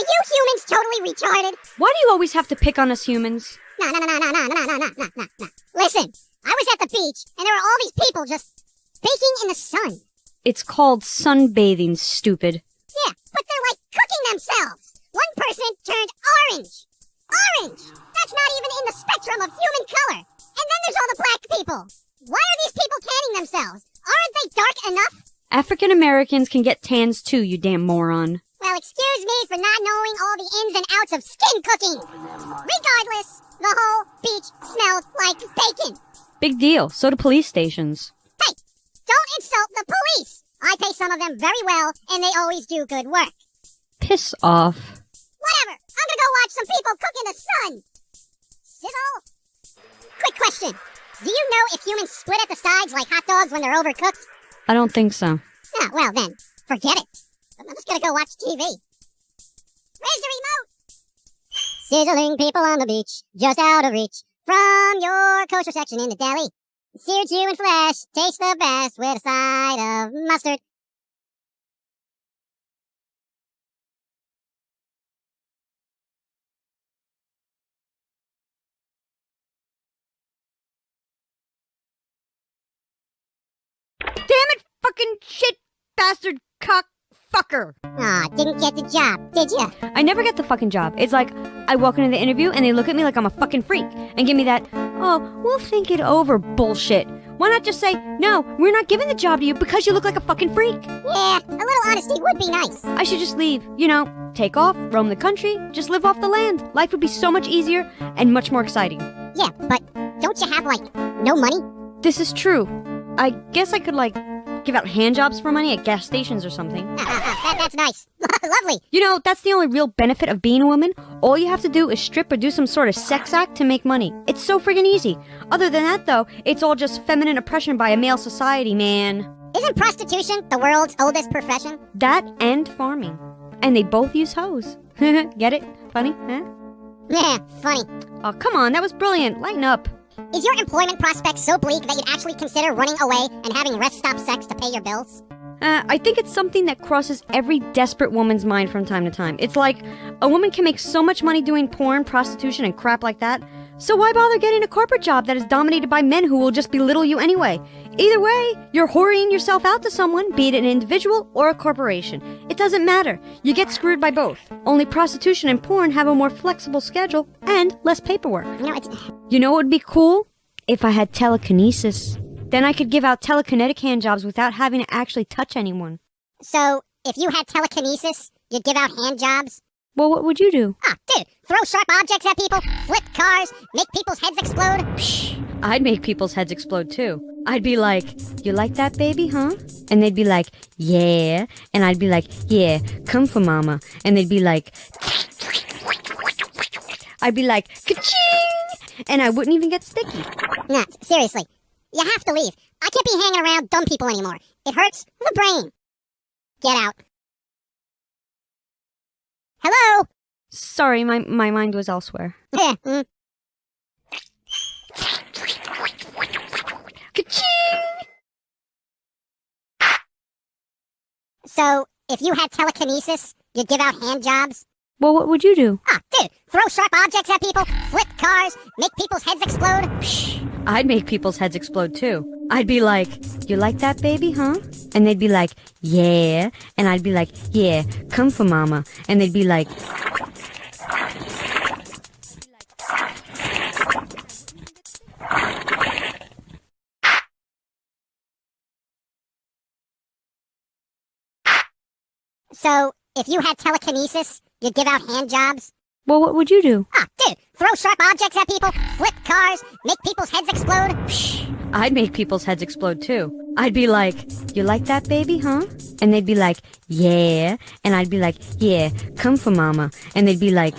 Are you humans totally retarded? Why do you always have to pick on us humans? No, no, no, no, no, no, no, no, no, no, no, no. Listen, I was at the beach, and there were all these people just baking in the sun. It's called sunbathing, stupid. Yeah, but they're like cooking themselves. One person turned orange. Orange! That's not even in the spectrum of human color. And then there's all the black people. Why are these people tanning themselves? Aren't they dark enough? African Americans can get tans too, you damn moron. Well, excuse me for not knowing all the ins and outs of skin cooking. Regardless, the whole beach smelled like bacon. Big deal. So do police stations. Hey, don't insult the police. I pay some of them very well, and they always do good work. Piss off. Whatever. I'm gonna go watch some people cook in the sun. Sizzle. Quick question. Do you know if humans split at the sides like hot dogs when they're overcooked? I don't think so. Ah, well then, forget it. I'm just gonna go watch TV. Where's the remote? Sizzling people on the beach, just out of reach from your kosher section in the deli. Seared human flesh tastes the best with a side of mustard. Damn it, fucking shit, bastard, cock, fucker. Aw, didn't get the job, did ya? I never get the fucking job. It's like I walk into the interview and they look at me like I'm a fucking freak and give me that, oh, we'll think it over bullshit. Why not just say, no, we're not giving the job to you because you look like a fucking freak? Yeah, a little honesty would be nice. I should just leave, you know, take off, roam the country, just live off the land. Life would be so much easier and much more exciting. Yeah, but don't you have, like, no money? This is true. I guess I could, like, give out hand jobs for money at gas stations or something. Ah, ah, ah, that, that's nice. Lovely. You know, that's the only real benefit of being a woman. All you have to do is strip or do some sort of sex act to make money. It's so friggin' easy. Other than that, though, it's all just feminine oppression by a male society, man. Isn't prostitution the world's oldest profession? That and farming. And they both use hoes. Get it? Funny, huh? Yeah, funny. Oh, come on, that was brilliant. Lighten up. Is your employment prospects so bleak that you'd actually consider running away and having rest stop sex to pay your bills? Uh, I think it's something that crosses every desperate woman's mind from time to time. It's like a woman can make so much money doing porn, prostitution, and crap like that. So why bother getting a corporate job that is dominated by men who will just belittle you anyway? Either way, you're whoring yourself out to someone, be it an individual or a corporation. It doesn't matter. You get screwed by both. Only prostitution and porn have a more flexible schedule and less paperwork. You know. You know what would be cool? If I had telekinesis. Then I could give out telekinetic hand jobs without having to actually touch anyone. So, if you had telekinesis, you'd give out hand jobs? Well, what would you do? Ah, dude, throw sharp objects at people, flip cars, make people's heads explode? Psh, I'd make people's heads explode too. I'd be like, You like that baby, huh? And they'd be like, Yeah. And I'd be like, Yeah, come for mama. And they'd be like, I'd be like, Ka-ching! And I wouldn't even get sticky. Nah, seriously. You have to leave. I can't be hanging around dumb people anymore. It hurts the brain. Get out. Hello? Sorry, my, my mind was elsewhere. Yeah, mm. So, if you had telekinesis, you'd give out hand jobs? Well, what would you do? Ah, dude, throw sharp objects at people, flip cars, make people's heads explode? Psh, I'd make people's heads explode too. I'd be like, You like that baby, huh? And they'd be like, Yeah. And I'd be like, Yeah, come for mama. And they'd be like, So, if you had telekinesis, you'd give out hand jobs? Well, what would you do? Ah, dude, throw sharp objects at people, flip cars, make people's heads explode? Psh, I'd make people's heads explode too. I'd be like, You like that baby, huh? And they'd be like, Yeah. And I'd be like, Yeah, come for mama. And they'd be like,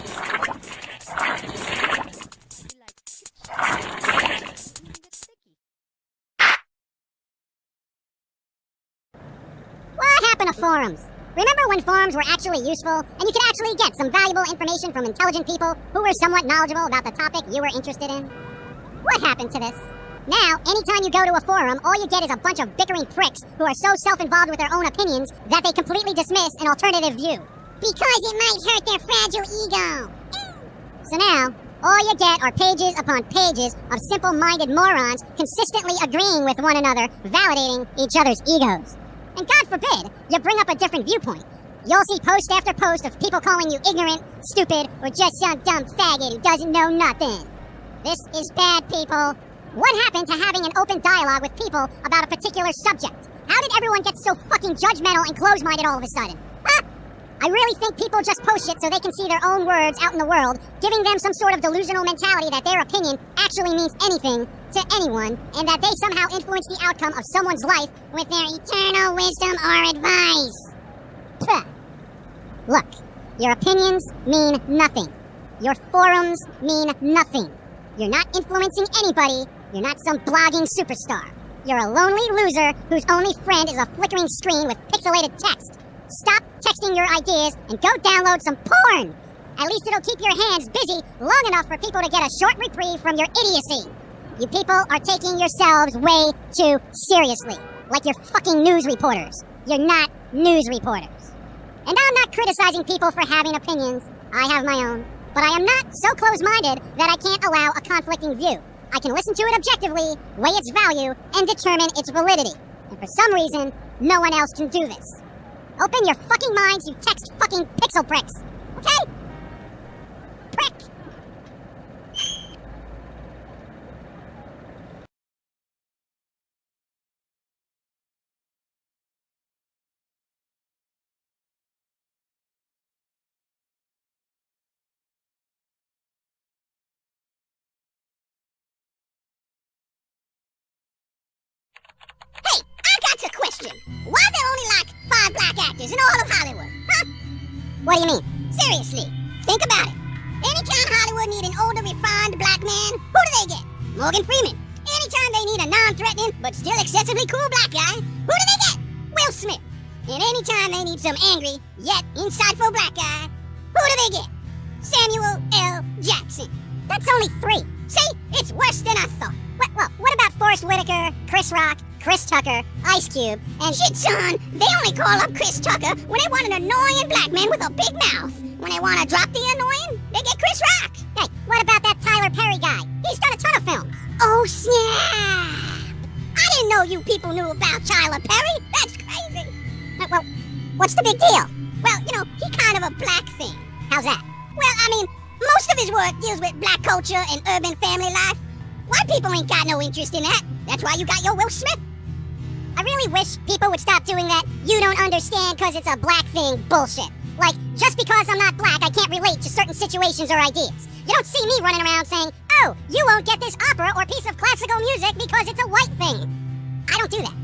What happened to forums? Remember when forums were actually useful and you could actually get some valuable information from intelligent people who were somewhat knowledgeable about the topic you were interested in? What happened to this? Now, anytime you go to a forum, all you get is a bunch of bickering pricks who are so self-involved with their own opinions that they completely dismiss an alternative view. Because it might hurt their fragile ego. So now, all you get are pages upon pages of simple minded morons consistently agreeing with one another, validating each other's egos. And God forbid you bring up a different viewpoint. You'll see post after post of people calling you ignorant, stupid, or just some dumb faggot who doesn't know nothing. This is bad, people. What happened to having an open dialogue with people about a particular subject? How did everyone get so fucking judgmental and close minded all of a sudden? Huh? I really think people just post shit so they can see their own words out in the world, giving them some sort of delusional mentality that their opinion actually means anything to anyone, and that they somehow influence the outcome of someone's life with their eternal wisdom or advice. Puh. Look, your opinions mean nothing. Your forums mean nothing. You're not influencing anybody. You're not some blogging superstar. You're a lonely loser whose only friend is a flickering screen with pixelated text. Stop your ideas and go download some porn. At least it'll keep your hands busy long enough for people to get a short reprieve from your idiocy. You people are taking yourselves way too seriously, like you're fucking news reporters. You're not news reporters. And I'm not criticizing people for having opinions. I have my own. But I am not so close minded that I can't allow a conflicting view. I can listen to it objectively, weigh its value, and determine its validity. And for some reason, no one else can do this. Open your fucking minds, you text fucking pixel pricks. Okay? Prick! Morgan Freeman. Anytime they need a non-threatening but still excessively cool black guy, who do they get? Will Smith. And anytime they need some angry yet insightful black guy, who do they get? Samuel L. Jackson. That's only three. See, it's worse than I thought. What, well, what about Forest Whitaker, Chris Rock, Chris Tucker, Ice Cube, and shit, son? They only call up Chris Tucker when they want an annoying black man with a big mouth. When they want to drop the annoying, they get Chris Rock. Hey, what about Tyler Perry guy? He's done a ton of films. Oh snap! I didn't know you people knew about Tyler Perry. That's crazy. Uh, well, what's the big deal? Well, you know, he kind of a black thing. How's that? Well, I mean, most of his work deals with black culture and urban family life. White people ain't got no interest in that. That's why you got your Will Smith. I really wish people would stop doing that you don't understand because it's a black thing bullshit. Like, just because I'm not black, I can't relate to certain situations or ideas. You don't see me running around saying, oh, you won't get this opera or piece of classical music because it's a white thing. I don't do that.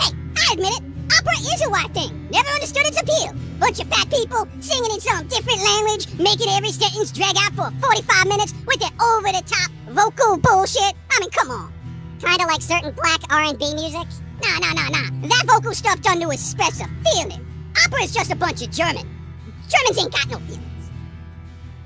Hey, I admit it. Opera is a white thing. Never understood its appeal. Bunch of fat people singing in some different language, making every sentence drag out for 45 minutes with their over-the-top vocal bullshit. I mean, come on. Kinda like certain black R&B music. Nah, nah, nah, nah. That vocal stuff done to express a feeling. Opera is just a bunch of German. Germans ain't got no feelings.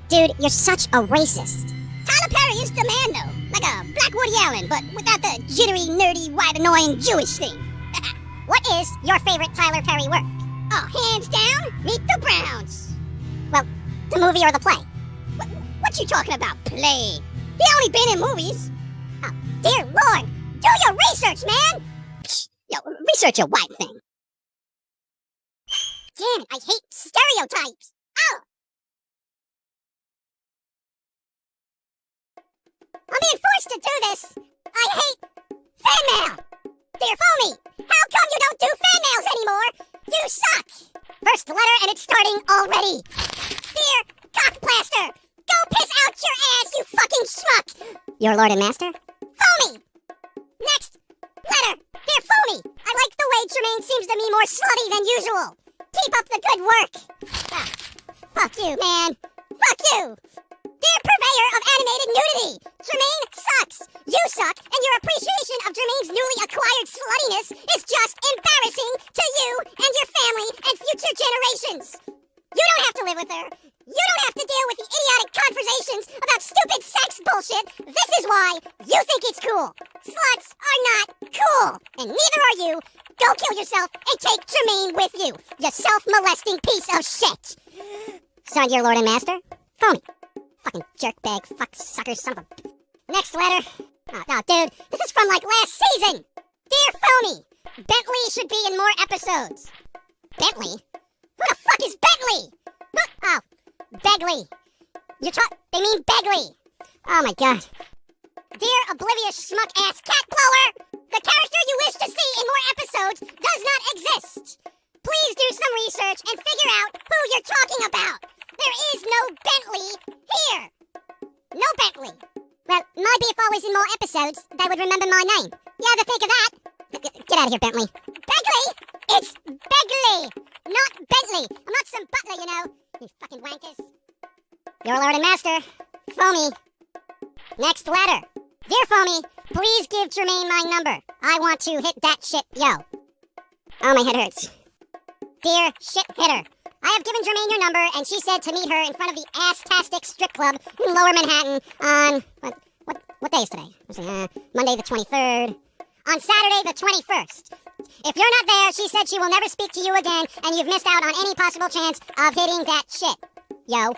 Dude, you're such a racist. Tyler Perry is the man, though. Like a black Woody Allen, but without the jittery, nerdy, white, annoying Jewish thing. what is your favorite Tyler Perry work? Oh, hands down, Meet the Browns. Well, the movie or the play? What, what you talking about, play? He only been in movies. Oh, dear Lord, do your research, man! Yo, research a white thing. Damn it, I hate stereotypes! Oh! I'm being forced to do this! I hate fan mail! Dear Foamy, how come you don't do fan mails anymore? You suck! First letter and it's starting already! Dear Cockplaster, go piss out your ass, you fucking schmuck! Your lord and master? Foamy! Next letter! Dear Foamy, I like the way Germaine seems to me more slutty than usual. Keep up the good work. Ah, fuck you, man. Fuck you. Dear purveyor of animated nudity, Germaine sucks. You suck, and your appreciation of Germaine's newly acquired sluttiness is just embarrassing to you and your family and future generations. Signed your lord and master, phony. Fucking jerkbag, fuck sucker, son of a. shit, yo. Oh, my head hurts. Dear shit hitter, I have given Germaine your number, and she said to meet her in front of the Ass-tastic Strip Club in Lower Manhattan on what what what day is today? Uh, Monday the 23rd. On Saturday the 21st. If you're not there, she said she will never speak to you again, and you've missed out on any possible chance of hitting that shit. Yo.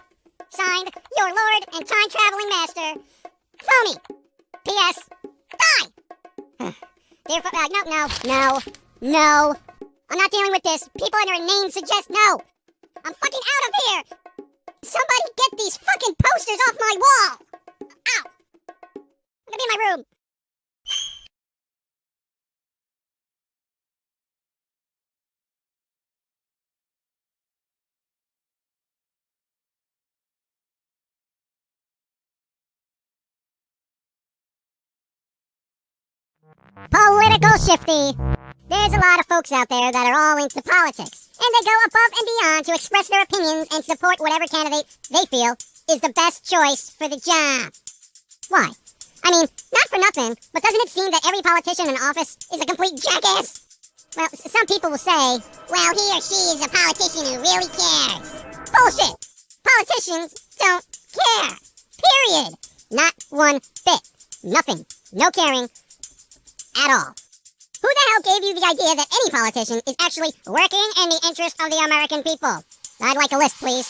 Signed, your lord and time traveling master, Phony. P.S. Die. Dear, uh, no, no, no, no. I'm not dealing with this. People and their name suggest no. I'm fucking out of here. Somebody get these fucking posters off my wall. Ow. I'm gonna be in my room. Political shifty. There's a lot of folks out there that are all into politics, and they go above and beyond to express their opinions and support whatever candidate they feel is the best choice for the job. Why? I mean, not for nothing, but doesn't it seem that every politician in office is a complete jackass? Well, some people will say, well, he or she is a politician who really cares. Bullshit! Politicians don't care. Period. Not one bit. Nothing. No caring at all. Who the hell gave you the idea that any politician is actually working in the interest of the American people? I'd like a list, please.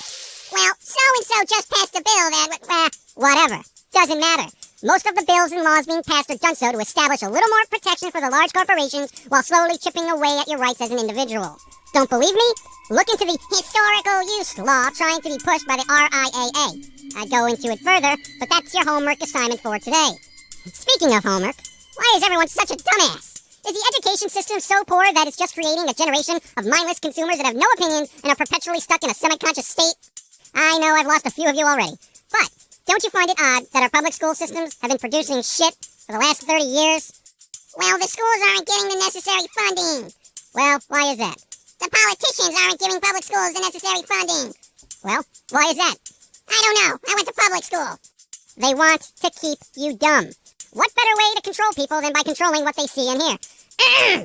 Well, so-and-so just passed a bill that, uh, whatever. Doesn't matter. Most of the bills and laws being passed are done so to establish a little more protection for the large corporations while slowly chipping away at your rights as an individual. Don't believe me? Look into the historical use law trying to be pushed by the RIAA. I'd go into it further, but that's your homework assignment for today. Speaking of homework, why is everyone such a dumbass? Is the education system so poor that it's just creating a generation of mindless consumers that have no opinions and are perpetually stuck in a semi-conscious state? I know I've lost a few of you already, but don't you find it odd that our public school systems have been producing shit for the last 30 years? Well, the schools aren't getting the necessary funding. Well, why is that? The politicians aren't giving public schools the necessary funding. Well, why is that? I don't know. I went to public school. They want to keep you dumb. What better way to control people than by controlling what they see and hear?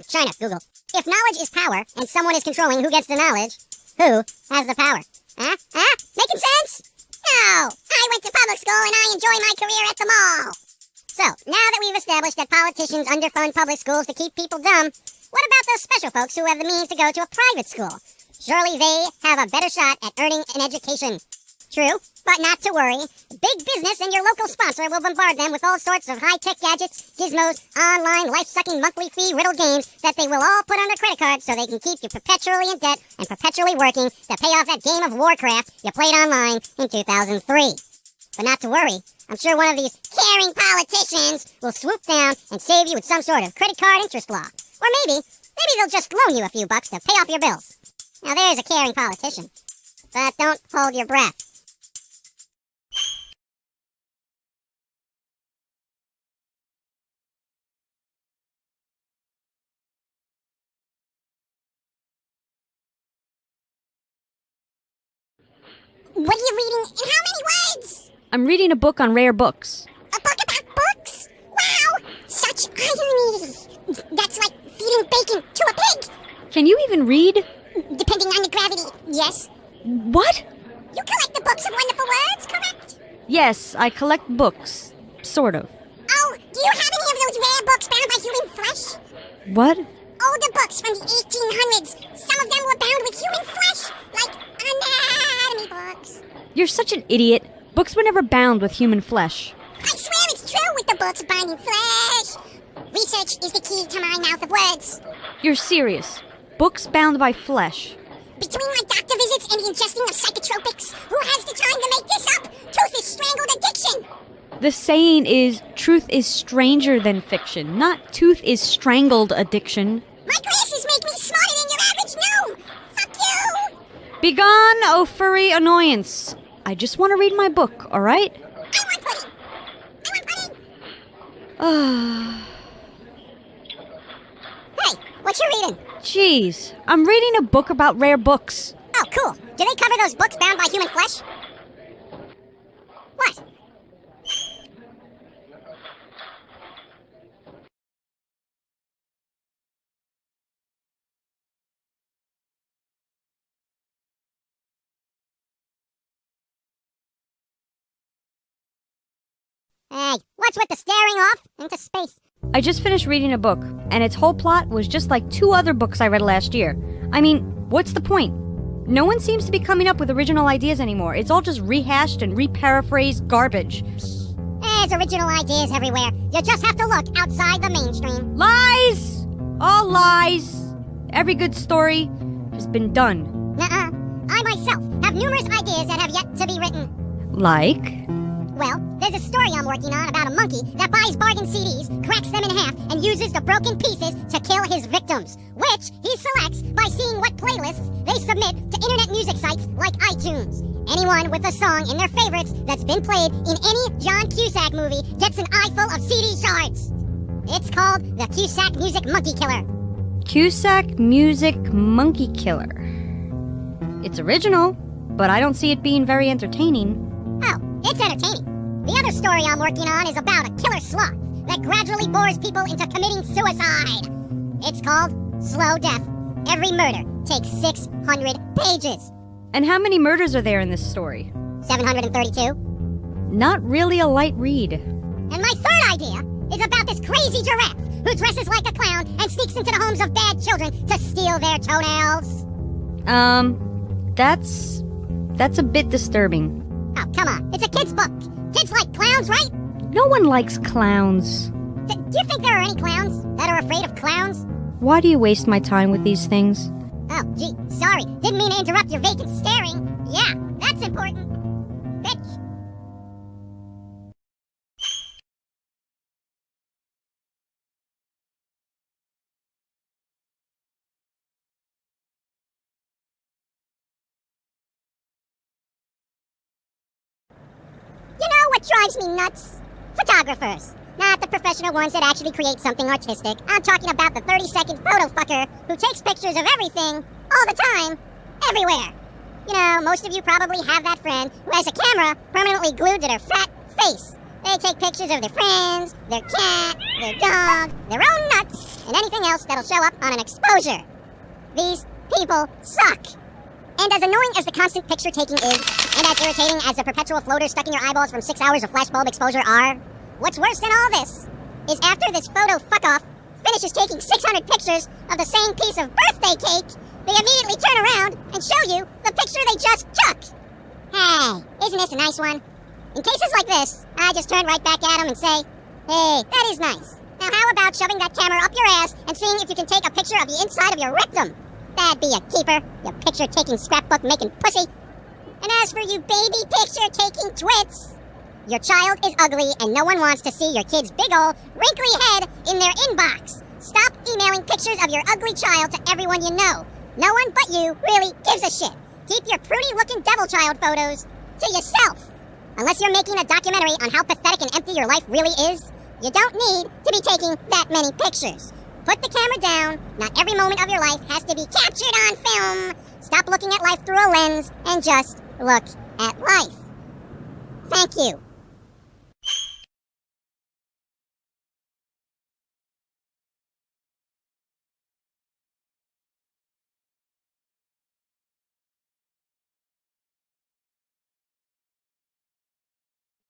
China, Google. If knowledge is power, and someone is controlling who gets the knowledge, who has the power? Huh? Huh? Making sense? No! I went to public school and I enjoy my career at the mall! So, now that we've established that politicians underfund public schools to keep people dumb, what about those special folks who have the means to go to a private school? Surely they have a better shot at earning an education. True, but not to worry. Big business and your local sponsor will bombard them with all sorts of high-tech gadgets, gizmos, online, life-sucking monthly fee riddle games that they will all put on their credit card so they can keep you perpetually in debt and perpetually working to pay off that game of Warcraft you played online in 2003. But not to worry. I'm sure one of these caring politicians will swoop down and save you with some sort of credit card interest law. Or maybe, maybe they'll just loan you a few bucks to pay off your bills. Now there's a caring politician. But don't hold your breath. What are you reading? In how many words? I'm reading a book on rare books. A book about books? Wow! Such irony! That's like feeding bacon to a pig! Can you even read? Depending on the gravity, yes. What? You collect the books of wonderful words, correct? Yes, I collect books. Sort of. Oh, do you have any of those rare books bound by human flesh? What? Older books from the 1800s. Some of them were bound with human flesh, like anatomy books. You're such an idiot. Books were never bound with human flesh. I swear it's true with the books binding flesh. Research is the key to my mouth of words. You're serious. Books bound by flesh. Between my doctor visits and the ingesting of psychotropics, who has the time to make this up? Truth is strangled addiction. The saying is truth is stranger than fiction, not tooth is strangled addiction. My glasses make me smarter than your average gnome. Fuck you. Begone, oh furry annoyance. I just want to read my book, alright? I want pudding. I want pudding. Hey, what you reading? Jeez, I'm reading a book about rare books. Oh, cool. Do they cover those books bound by human flesh? What? What's with the staring off into space? I just finished reading a book, and its whole plot was just like two other books I read last year. I mean, what's the point? No one seems to be coming up with original ideas anymore. It's all just rehashed and reparaphrased garbage. There's original ideas everywhere. You just have to look outside the mainstream. Lies! All lies! Every good story has been done. Nuh-uh. I myself have numerous ideas that have yet to be written. Like? Well, there's a story I'm working on about a monkey that buys bargain CDs, cracks them in half, and uses the broken pieces to kill his victims, which he selects by seeing what playlists they submit to internet music sites like iTunes. Anyone with a song in their favorites that's been played in any John Cusack movie gets an eyeful of CD shards. It's called the Cusack Music Monkey Killer. Cusack Music Monkey Killer. It's original, but I don't see it being very entertaining. It's entertaining. The other story I'm working on is about a killer sloth that gradually bores people into committing suicide. It's called Slow Death. Every murder takes 600 pages. And how many murders are there in this story? 732. Not really a light read. And my third idea is about this crazy giraffe who dresses like a clown and sneaks into the homes of bad children to steal their toenails. Um, that's. that's a bit disturbing. Oh, come on. It's a kid's book. Kids like clowns, right? No one likes clowns. D- do you think there are any clowns that are afraid of clowns? Why do you waste my time with these things? Oh, gee, sorry. Didn't mean to interrupt your vacant staring. Yeah, that's important. Drives me nuts? Photographers. Not the professional ones that actually create something artistic. I'm talking about the 30 second photo fucker who takes pictures of everything, all the time, everywhere. You know, most of you probably have that friend who has a camera permanently glued to their fat face. They take pictures of their friends, their cat, their dog, their own nuts, and anything else that'll show up on an exposure. These people suck. And as annoying as the constant picture taking is, and as irritating as the perpetual floaters stuck in your eyeballs from six hours of flashbulb exposure are, what's worse than all this is after this photo fuck off finishes taking 600 pictures of the same piece of birthday cake, they immediately turn around and show you the picture they just took. Hey, isn't this a nice one? In cases like this, I just turn right back at them and say, hey, that is nice. Now how about shoving that camera up your ass and seeing if you can take a picture of the inside of your rectum? That'd be a keeper, you picture taking scrapbook making pussy. And as for you baby picture taking twits, your child is ugly and no one wants to see your kid's big ol' wrinkly head in their inbox. Stop emailing pictures of your ugly child to everyone you know. No one but you really gives a shit. Keep your prudy looking devil child photos to yourself. Unless you're making a documentary on how pathetic and empty your life really is, you don't need to be taking that many pictures. Put the camera down. Not every moment of your life has to be captured on film. Stop looking at life through a lens and just look at life. Thank you.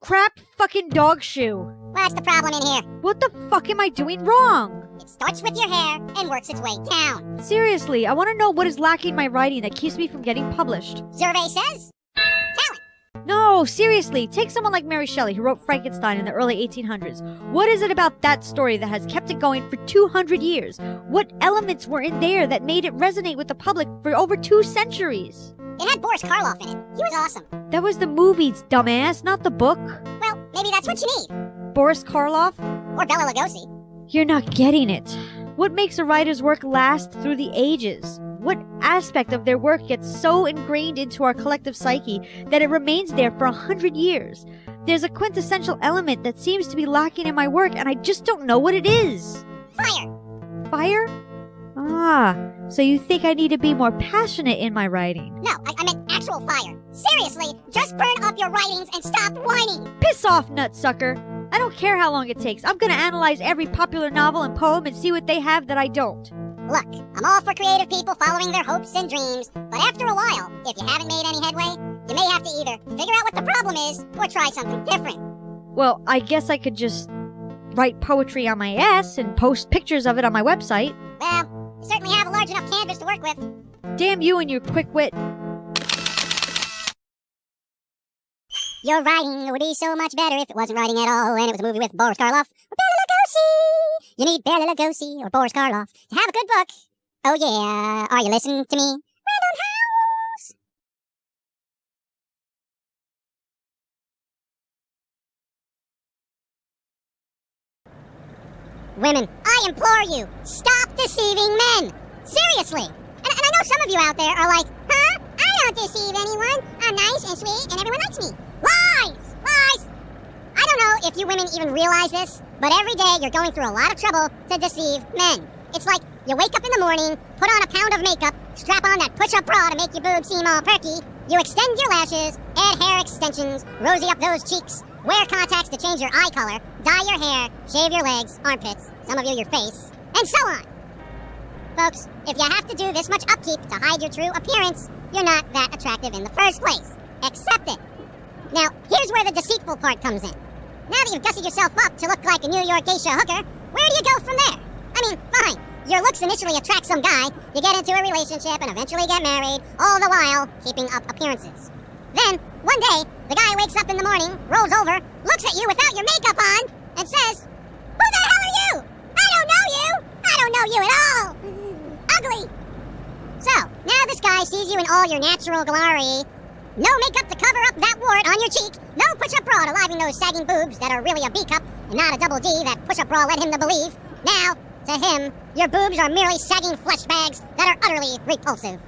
Crap fucking dog shoe. What's the problem in here? What the fuck am I doing wrong? It starts with your hair and works its way down. Seriously, I want to know what is lacking in my writing that keeps me from getting published. Survey says. No, seriously, take someone like Mary Shelley, who wrote Frankenstein in the early 1800s. What is it about that story that has kept it going for 200 years? What elements were in there that made it resonate with the public for over two centuries? It had Boris Karloff in it. He was awesome. That was the movies, dumbass, not the book. Well, maybe that's what you need. Boris Karloff? Or Bela Lugosi. You're not getting it. What makes a writer's work last through the ages? What aspect of their work gets so ingrained into our collective psyche that it remains there for a hundred years? There's a quintessential element that seems to be lacking in my work, and I just don't know what it is. Fire! Fire? Ah, so you think I need to be more passionate in my writing? No, I, I meant actual fire. Seriously, just burn up your writings and stop whining. Piss off, nutsucker! I don't care how long it takes. I'm gonna analyze every popular novel and poem and see what they have that I don't. Look, I'm all for creative people following their hopes and dreams, but after a while, if you haven't made any headway, you may have to either figure out what the problem is or try something different. Well, I guess I could just write poetry on my ass and post pictures of it on my website. Well, you certainly have a large enough canvas to work with. Damn you and your quick wit. Your writing would be so much better if it wasn't writing at all and it was a movie with Boris Karloff or Lugosi. You need Bela Lugosi or Boris Karloff to have a good book. Oh yeah, are you listening to me? Random House! Women, I implore you, stop deceiving men! Seriously! And, and I know some of you out there are like, huh? I don't deceive anyone. I'm nice and sweet and everyone likes me. Lies! Lies! Don't know if you women even realize this, but every day you're going through a lot of trouble to deceive men. It's like you wake up in the morning, put on a pound of makeup, strap on that push-up bra to make your boobs seem all perky, you extend your lashes, add hair extensions, rosy up those cheeks, wear contacts to change your eye color, dye your hair, shave your legs, armpits, some of you your face, and so on. Folks, if you have to do this much upkeep to hide your true appearance, you're not that attractive in the first place. Accept it. Now, here's where the deceitful part comes in. Now that you've gussied yourself up to look like a New York geisha hooker, where do you go from there? I mean, fine. Your looks initially attract some guy, you get into a relationship and eventually get married, all the while keeping up appearances. Then, one day, the guy wakes up in the morning, rolls over, looks at you without your makeup on, and says, Who the hell are you? I don't know you! I don't know you at all! Ugly! So, now this guy sees you in all your natural glory. No makeup to cover up that wart on your cheek, no push-up bra to liven those sagging boobs that are really a B cup and not a double D that push-up bra led him to believe. Now, to him, your boobs are merely sagging flesh bags that are utterly repulsive.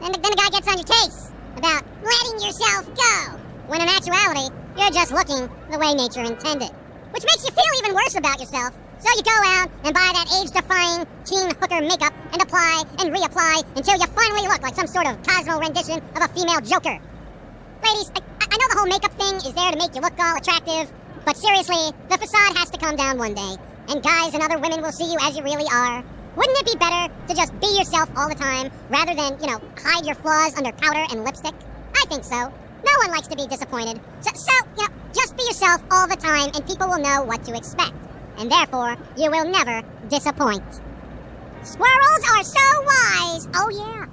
And then the guy gets on your case about letting yourself go, when in actuality, you're just looking the way nature intended. Which makes you feel even worse about yourself. So you go out and buy that age-defying teen hooker makeup and apply and reapply until you finally look like some sort of Cosmo rendition of a female Joker. Ladies, I, I know the whole makeup thing is there to make you look all attractive, but seriously, the facade has to come down one day, and guys and other women will see you as you really are. Wouldn't it be better to just be yourself all the time, rather than, you know, hide your flaws under powder and lipstick? I think so. No one likes to be disappointed. So, so, you know, just be yourself all the time, and people will know what to expect. And therefore, you will never disappoint. Squirrels are so wise! Oh yeah!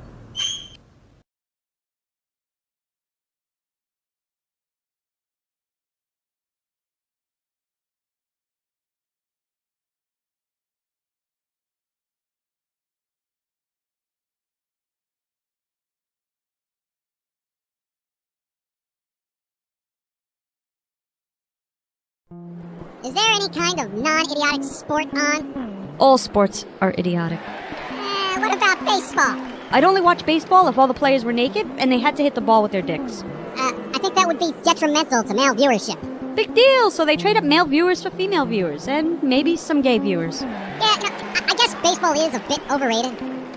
Is there any kind of non-idiotic sport on? All sports are idiotic. Eh, what about baseball? I'd only watch baseball if all the players were naked and they had to hit the ball with their dicks. Uh, I think that would be detrimental to male viewership. Big deal, so they trade up male viewers for female viewers, and maybe some gay viewers. Yeah, no, I I guess baseball is a bit overrated.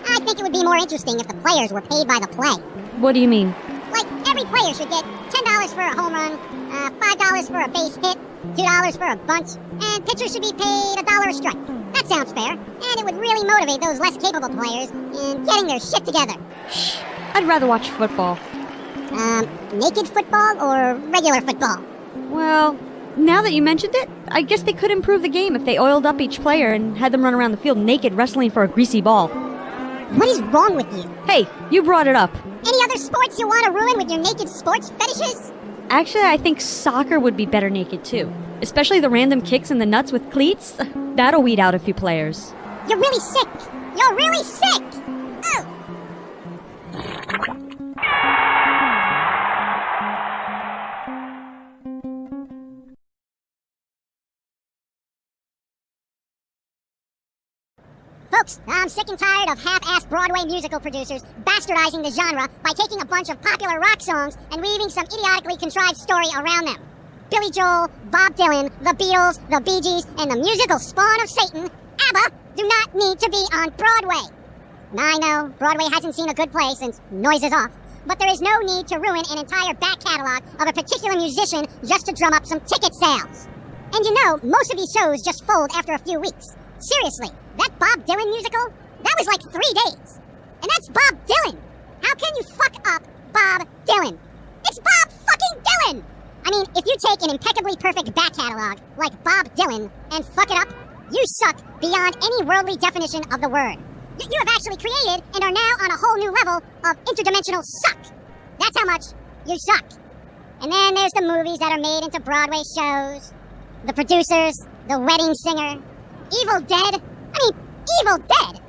I think it would be more interesting if the players were paid by the play. What do you mean? Like, every player should get $10 for a home run, uh, $5 for a base hit, $2 for a bunch, and pitchers should be paid a dollar a strike. That sounds fair, and it would really motivate those less capable players in getting their shit together. Shh. I'd rather watch football. Um, naked football or regular football? Well, now that you mentioned it, I guess they could improve the game if they oiled up each player and had them run around the field naked wrestling for a greasy ball. What is wrong with you? Hey, you brought it up. Any other sports you want to ruin with your naked sports fetishes? Actually, I think soccer would be better naked too. Especially the random kicks in the nuts with cleats. That'll weed out a few players. You're really sick. You're really sick. Folks, I'm sick and tired of half-assed Broadway musical producers bastardizing the genre by taking a bunch of popular rock songs and weaving some idiotically contrived story around them. Billy Joel, Bob Dylan, the Beatles, the Bee Gees, and the musical spawn of Satan, ABBA, do not need to be on Broadway. I know, Broadway hasn't seen a good play since Noises Off, but there is no need to ruin an entire back catalog of a particular musician just to drum up some ticket sales. And you know, most of these shows just fold after a few weeks. Seriously, that Bob Dylan musical? That was like three days. And that's Bob Dylan. How can you fuck up Bob Dylan? It's Bob fucking Dylan! I mean, if you take an impeccably perfect back catalog like Bob Dylan and fuck it up, you suck beyond any worldly definition of the word. Y- you have actually created and are now on a whole new level of interdimensional suck. That's how much you suck. And then there's the movies that are made into Broadway shows, the producers, the wedding singer, Evil Dead. I mean, Evil Dead.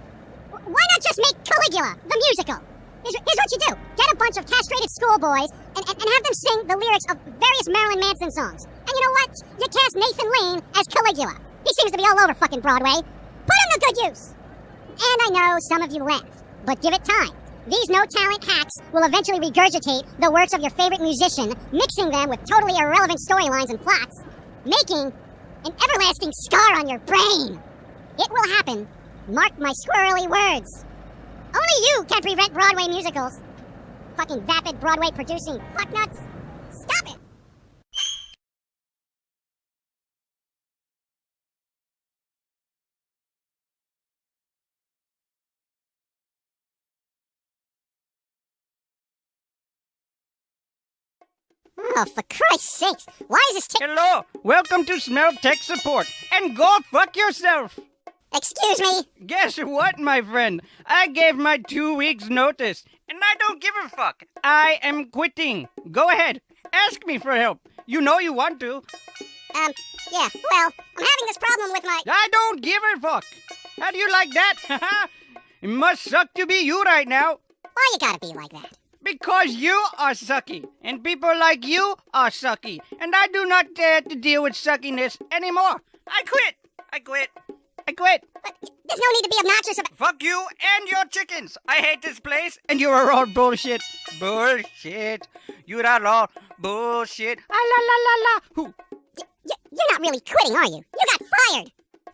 Why not just make Caligula, the musical? Here's, here's what you do. Get a bunch of castrated schoolboys and, and, and have them sing the lyrics of various Marilyn Manson songs. And you know what? You cast Nathan Lane as Caligula. He seems to be all over fucking Broadway. Put him to good use. And I know some of you laugh, but give it time. These no talent hacks will eventually regurgitate the works of your favorite musician, mixing them with totally irrelevant storylines and plots, making an everlasting scar on your brain. It will happen. Mark my squirrely words. Only you can prevent Broadway musicals. Fucking vapid Broadway producing fucknuts. Oh, for Christ's sakes, why is this tick- Hello, welcome to Smell Tech Support, and go fuck yourself. Excuse me? Guess what, my friend? I gave my two weeks notice, and I don't give a fuck. I am quitting. Go ahead, ask me for help. You know you want to. Um, yeah, well, I'm having this problem with my. I don't give a fuck. How do you like that? it must suck to be you right now. Why you gotta be like that? Because you are sucky, and people like you are sucky, and I do not dare to deal with suckiness anymore. I quit. I quit. I quit. But there's no need to be obnoxious about. Fuck you and your chickens. I hate this place, and you are all bullshit. Bullshit. You are all bullshit. Ah la la la la. Who? Y- you're not really quitting, are you? You got fired!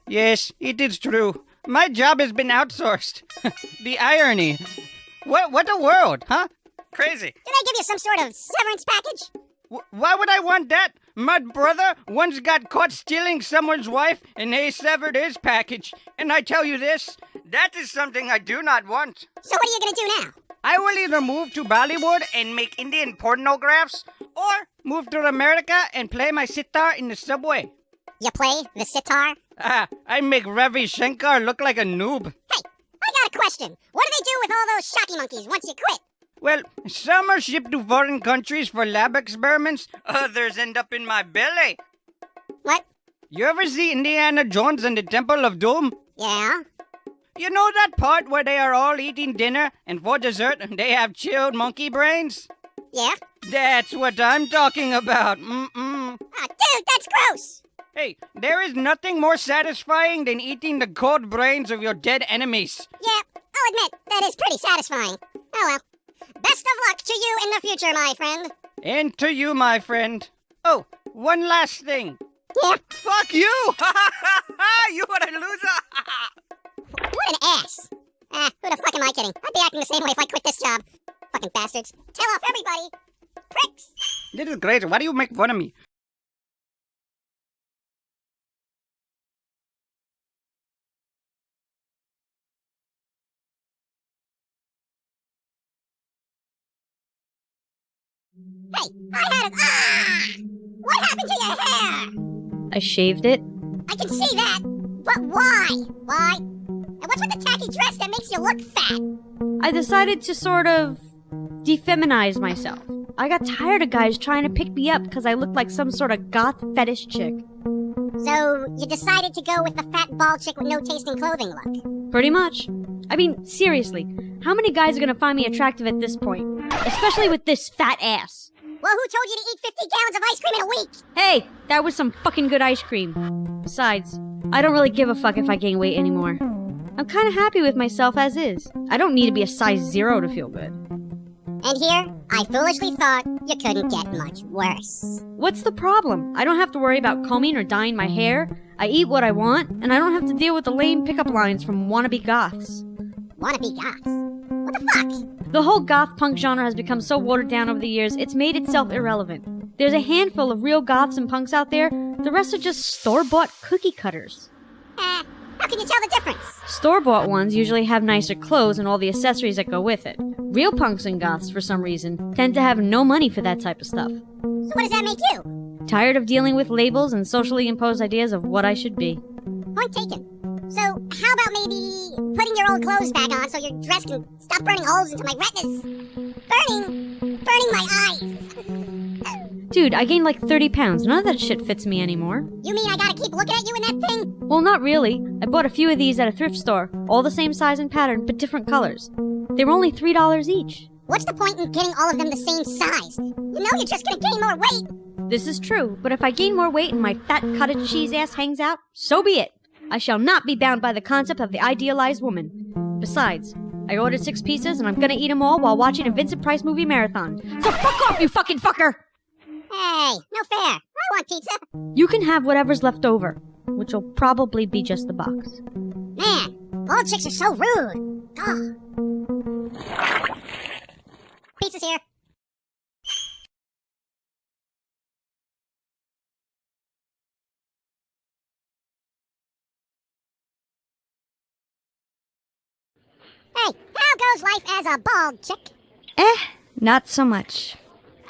Yes, it is true. My job has been outsourced. the irony. What? What a world, huh? Crazy. Did I give you some sort of severance package? Wh- Why would I want that? My brother once got caught stealing someone's wife and they severed his package. And I tell you this, that is something I do not want. So what are you gonna do now? I will either move to Bollywood and make Indian pornographs, or move to America and play my sitar in the subway. You play the sitar? Ah, I make Ravi Shankar look like a noob. Hey, I got a question. What do they do with all those shocky monkeys once you quit? Well, some are shipped to foreign countries for lab experiments, others end up in my belly. What? You ever see Indiana Jones and the Temple of Doom? Yeah? You know that part where they are all eating dinner and for dessert they have chilled monkey brains? Yeah? That's what I'm talking about. Mm-mm. Ah, dude, that's gross! Hey, there is nothing more satisfying than eating the cold brains of your dead enemies. Yeah, I'll admit, that is pretty satisfying. Oh well. Best of luck to you in the future, my friend. And to you, my friend. Oh, one last thing. Yeah? Fuck you! Ha ha ha ha ha! You are a loser! What an ass. Ah, who the fuck am I kidding? I'd be acting the same way if I quit this job. Fucking bastards. Tell off everybody. Pricks! this is crazy. Why do you make fun of me? Hey, I had a. Ah! What happened to your hair? I shaved it. I can see that, but why? Why? And what's with the tacky dress that makes you look fat? I decided to sort of defeminize myself. I got tired of guys trying to pick me up because I looked like some sort of goth fetish chick. So you decided to go with the fat bald chick with no taste in clothing look. Pretty much. I mean, seriously, how many guys are gonna find me attractive at this point? Especially with this fat ass. Well, who told you to eat 50 gallons of ice cream in a week? Hey, that was some fucking good ice cream. Besides, I don't really give a fuck if I gain weight anymore. I'm kinda happy with myself as is. I don't need to be a size zero to feel good. And here, I foolishly thought you couldn't get much worse. What's the problem? I don't have to worry about combing or dyeing my hair. I eat what I want, and I don't have to deal with the lame pickup lines from wannabe goths. Wanna goths? What the fuck? The whole goth punk genre has become so watered down over the years, it's made itself irrelevant. There's a handful of real goths and punks out there, the rest are just store bought cookie cutters. Eh, How can you tell the difference? Store bought ones usually have nicer clothes and all the accessories that go with it. Real punks and goths, for some reason, tend to have no money for that type of stuff. So what does that make you? Tired of dealing with labels and socially imposed ideas of what I should be. Point taken. So, how about maybe putting your old clothes back on so your dress can stop burning holes into my retinas? Burning, burning my eyes. Dude, I gained like 30 pounds. None of that shit fits me anymore. You mean I gotta keep looking at you in that thing? Well, not really. I bought a few of these at a thrift store, all the same size and pattern, but different colors. They were only $3 each. What's the point in getting all of them the same size? You know you're just gonna gain more weight. This is true, but if I gain more weight and my fat cottage cheese ass hangs out, so be it. I shall not be bound by the concept of the idealized woman. Besides, I ordered six pieces and I'm gonna eat them all while watching a Vincent Price movie marathon. So fuck off, you fucking fucker! Hey, no fair. I want pizza. You can have whatever's left over, which will probably be just the box. Man, bald chicks are so rude. Ugh. Pizza's here. Hey, how goes life as a bald chick? Eh, not so much.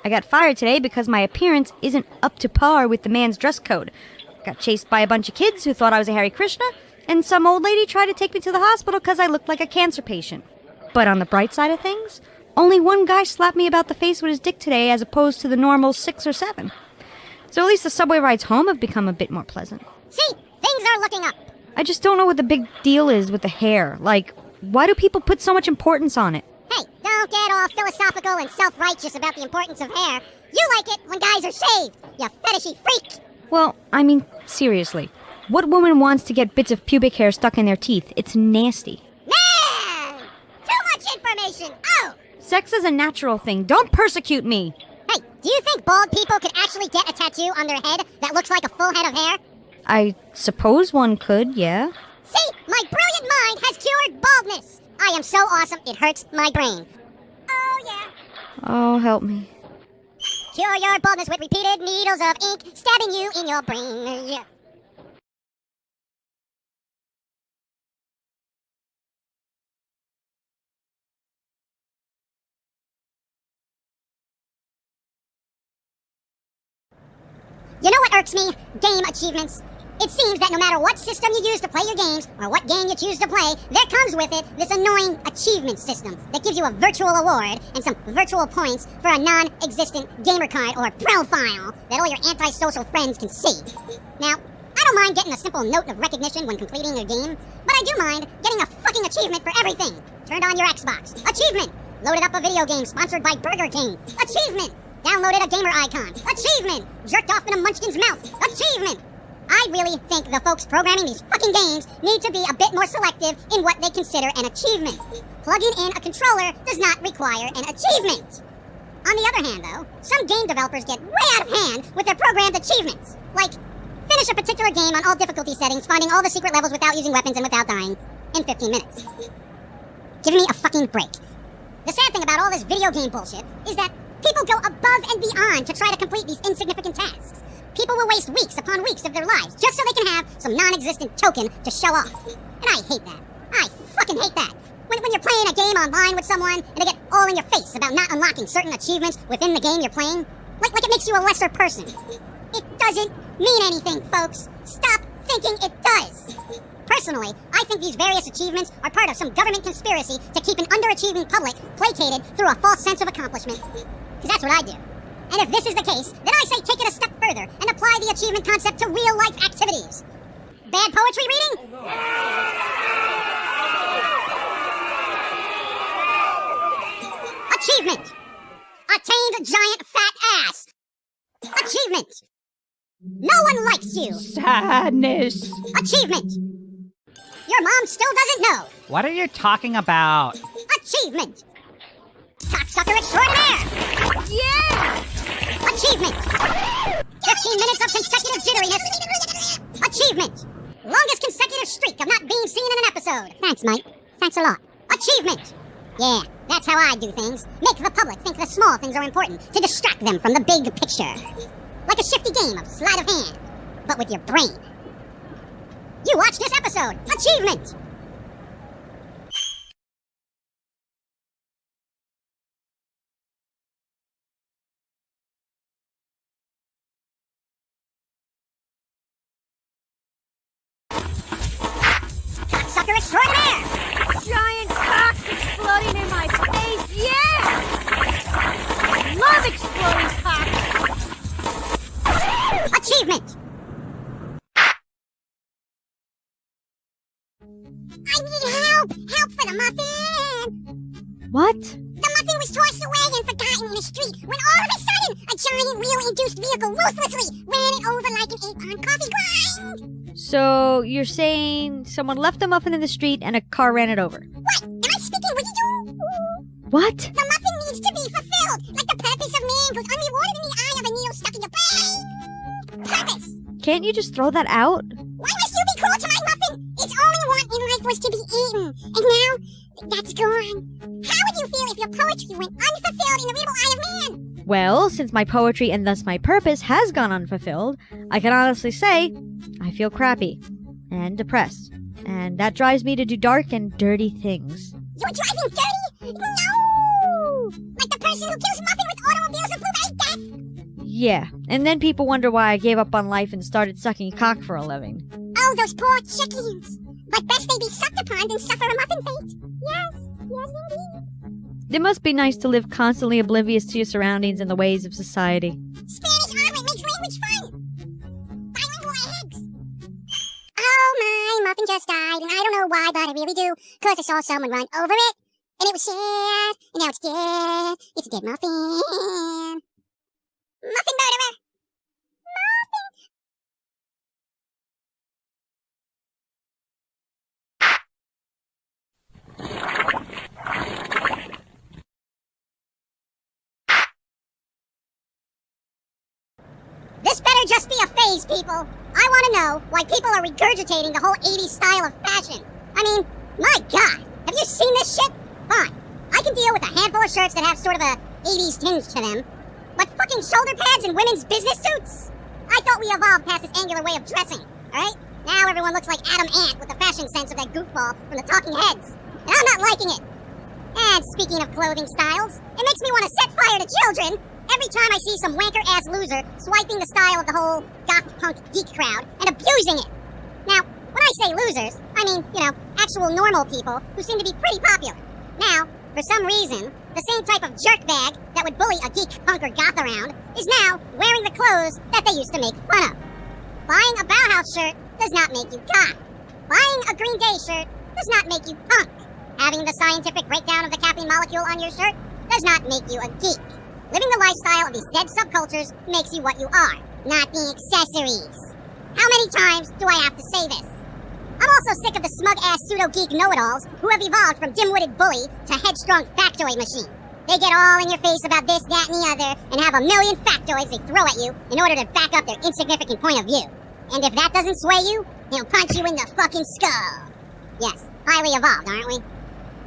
I got fired today because my appearance isn't up to par with the man's dress code. Got chased by a bunch of kids who thought I was a Hare Krishna, and some old lady tried to take me to the hospital because I looked like a cancer patient. But on the bright side of things, only one guy slapped me about the face with his dick today as opposed to the normal six or seven. So at least the subway rides home have become a bit more pleasant. See, things are looking up. I just don't know what the big deal is with the hair. Like, why do people put so much importance on it? Don't get all philosophical and self-righteous about the importance of hair. You like it when guys are shaved, you fetishy freak. Well, I mean, seriously. What woman wants to get bits of pubic hair stuck in their teeth? It's nasty. Man! Too much information. Oh! Sex is a natural thing. Don't persecute me. Hey, do you think bald people could actually get a tattoo on their head that looks like a full head of hair? I suppose one could, yeah. See, my brilliant mind has cured baldness. I am so awesome, it hurts my brain. Oh, yeah. Oh, help me. Cure your baldness with repeated needles of ink stabbing you in your brain. Yeah. You know what irks me? Game achievements. It seems that no matter what system you use to play your games, or what game you choose to play, there comes with it this annoying achievement system that gives you a virtual award and some virtual points for a non-existent gamer card or profile that all your antisocial friends can see. Now, I don't mind getting a simple note of recognition when completing a game, but I do mind getting a fucking achievement for everything. Turned on your Xbox. Achievement! Loaded up a video game sponsored by Burger King. Achievement! Downloaded a gamer icon. Achievement! Jerked off in a munchkin's mouth. Achievement! I really think the folks programming these fucking games need to be a bit more selective in what they consider an achievement. Plugging in a controller does not require an achievement. On the other hand, though, some game developers get way out of hand with their programmed achievements. Like, finish a particular game on all difficulty settings, finding all the secret levels without using weapons and without dying in 15 minutes. Give me a fucking break. The sad thing about all this video game bullshit is that people go above and beyond to try to complete these insignificant tasks. People will waste weeks upon weeks of their lives just so they can have some non-existent token to show off. And I hate that. I fucking hate that. When, when you're playing a game online with someone and they get all in your face about not unlocking certain achievements within the game you're playing, like, like it makes you a lesser person. It doesn't mean anything, folks. Stop thinking it does. Personally, I think these various achievements are part of some government conspiracy to keep an underachieving public placated through a false sense of accomplishment. because that's what I do. And if this is the case, then I say take it a step further and apply the achievement concept to real life activities. Bad poetry reading? Achievement! Attained a giant fat ass! Achievement! No one likes you! Sadness. Achievement! Your mom still doesn't know! What are you talking about? Achievement! Cocksucker extraordinaire! Yeah! Achievement! 15 minutes of consecutive jitteriness! Achievement! Longest consecutive streak of not being seen in an episode! Thanks, Mike. Thanks a lot. Achievement! Yeah, that's how I do things. Make the public think the small things are important to distract them from the big picture. Like a shifty game of sleight of hand, but with your brain. You watched this episode! Achievement! I need help! Help for the muffin! What? The muffin was tossed away and forgotten in the street when all of a sudden a giant wheel-induced vehicle ruthlessly ran it over like an eight-pound coffee grind! So you're saying someone left a muffin in the street and a car ran it over? What? Am I speaking with you? What? The muffin needs to be fulfilled, like the purpose of man goes unrewarded in the eye of a needle stuck in your brain! Purpose! Can't you just throw that out? Was to be eaten, and now that's gone. How would you feel if your poetry went unfulfilled in the readable eye of man? Well, since my poetry and thus my purpose has gone unfulfilled, I can honestly say I feel crappy and depressed. And that drives me to do dark and dirty things. You're driving dirty? No! Like the person who kills muffin with automobiles and blueberry death? Yeah, and then people wonder why I gave up on life and started sucking cock for a living. Oh, those poor chickens! But best they be sucked upon than suffer a muffin fate. Yes, yes indeed. It must be nice to live constantly oblivious to your surroundings and the ways of society. Spanish omelet makes language fun! Bilingual eggs! Oh my, muffin just died, and I don't know why, but I really do, cause I saw someone run over it, and it was sad, and now it's dead. It's a dead muffin. Muffin murderer! This better just be a phase, people. I want to know why people are regurgitating the whole 80s style of fashion. I mean, my god, have you seen this shit? Fine, I can deal with a handful of shirts that have sort of a 80s tinge to them. But fucking shoulder pads and women's business suits? I thought we evolved past this angular way of dressing, alright? Now everyone looks like Adam Ant with the fashion sense of that goofball from the Talking Heads. And I'm not liking it. And speaking of clothing styles, it makes me want to set fire to children every time I see some wanker ass loser swiping the style of the whole goth punk geek crowd and abusing it. Now, when I say losers, I mean, you know, actual normal people who seem to be pretty popular. Now, for some reason, the same type of jerk bag that would bully a geek punk or goth around is now wearing the clothes that they used to make fun of. Buying a Bauhaus shirt does not make you goth. Buying a Green Day shirt does not make you punk. Having the scientific breakdown of the caffeine molecule on your shirt does not make you a geek. Living the lifestyle of these dead subcultures makes you what you are, not the accessories. How many times do I have to say this? I'm also sick of the smug-ass pseudo-geek know-it-alls who have evolved from dim-witted bully to headstrong factoid machine. They get all in your face about this, that, and the other, and have a million factoids they throw at you in order to back up their insignificant point of view. And if that doesn't sway you, they'll punch you in the fucking skull. Yes, highly evolved, aren't we?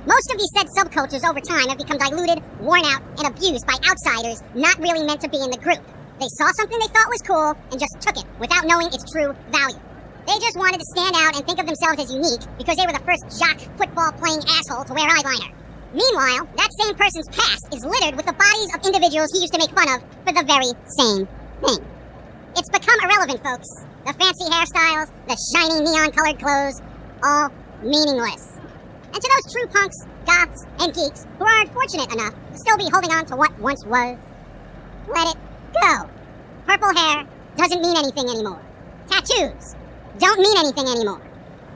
Most of these said subcultures over time have become diluted, worn out, and abused by outsiders not really meant to be in the group. They saw something they thought was cool and just took it without knowing its true value. They just wanted to stand out and think of themselves as unique because they were the first jock football playing asshole to wear eyeliner. Meanwhile, that same person's past is littered with the bodies of individuals he used to make fun of for the very same thing. It's become irrelevant, folks. The fancy hairstyles, the shiny neon colored clothes, all meaningless. And to those true punks, goths, and geeks who are unfortunate enough to still be holding on to what once was, let it go. Purple hair doesn't mean anything anymore. Tattoos don't mean anything anymore.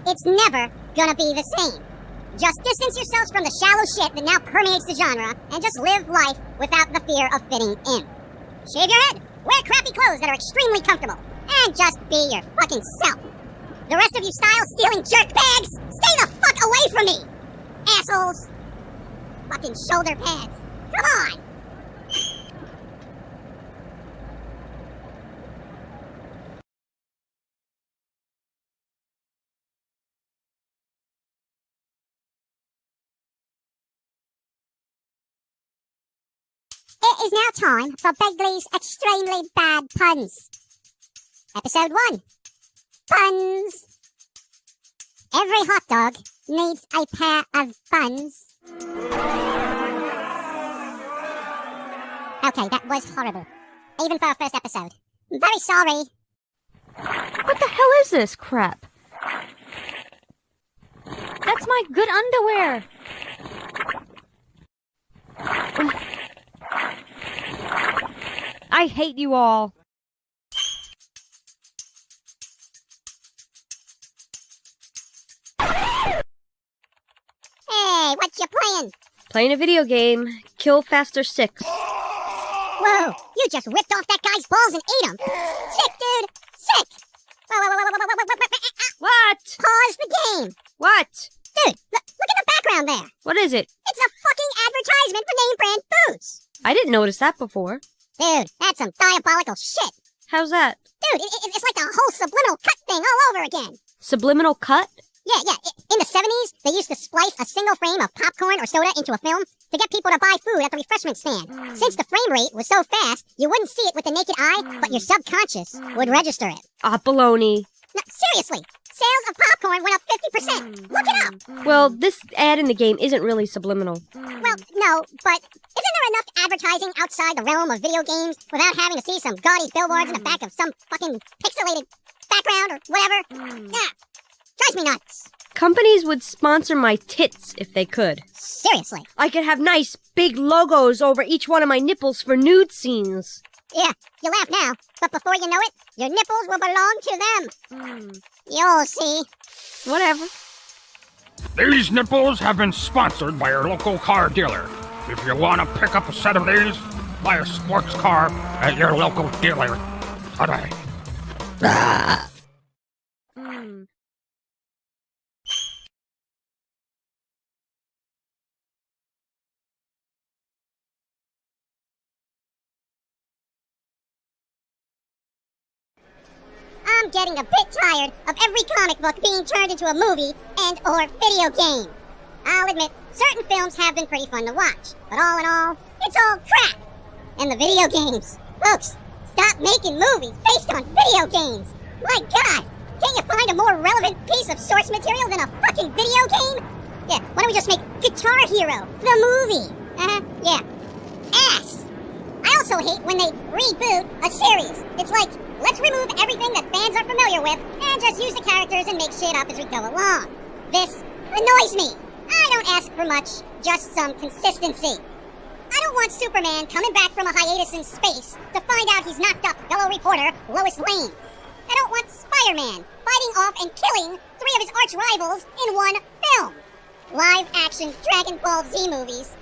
It's never gonna be the same. Just distance yourselves from the shallow shit that now permeates the genre and just live life without the fear of fitting in. Shave your head, wear crappy clothes that are extremely comfortable, and just be your fucking self. The rest of you style stealing jerk bags, stay the away from me! Assholes! Fucking shoulder pads. Come on! It is now time for Begley's extremely bad puns. Episode 1. Puns. Every hot dog needs a pair of buns. Okay, that was horrible. Even for our first episode. Very sorry. What the hell is this crap? That's my good underwear. I hate you all. you playing? Playing a video game. Kill Faster 6. Whoa, you just whipped off that guy's balls and ate them. Sick, dude. Sick. What? Pause the game. What? Dude, look, look at the background there. What is it? It's a fucking advertisement for name brand boots. I didn't notice that before. Dude, that's some diabolical shit. How's that? Dude, it, it, it's like a whole subliminal cut thing all over again. Subliminal cut? Yeah, yeah. In the 70s, they used to splice a single frame of popcorn or soda into a film to get people to buy food at the refreshment stand. Since the frame rate was so fast, you wouldn't see it with the naked eye, but your subconscious would register it. Ah, baloney. No, seriously, sales of popcorn went up 50%. Look it up. Well, this ad in the game isn't really subliminal. Well, no, but isn't there enough advertising outside the realm of video games without having to see some gaudy billboards in the back of some fucking pixelated background or whatever? Yeah, drives me nuts. Companies would sponsor my tits if they could. Seriously. I could have nice big logos over each one of my nipples for nude scenes. Yeah, you laugh now, but before you know it, your nipples will belong to them. Hmm. You'll see. Whatever. These nipples have been sponsored by your local car dealer. If you want to pick up a set of these, buy a sports car at your local dealer today. Getting a bit tired of every comic book being turned into a movie and or video game. I'll admit, certain films have been pretty fun to watch, but all in all, it's all crap. And the video games. Folks, stop making movies based on video games. My god, can't you find a more relevant piece of source material than a fucking video game? Yeah, why don't we just make Guitar Hero, the movie? Uh-huh, yeah. Ass. I also hate when they reboot a series. It's like, let's remove everything that fans are familiar with and just use the characters and make shit up as we go along. This annoys me. I don't ask for much, just some consistency. I don't want Superman coming back from a hiatus in space to find out he's knocked up fellow reporter Lois Lane. I don't want Spider-Man fighting off and killing three of his arch rivals in one film. Live action Dragon Ball Z movies,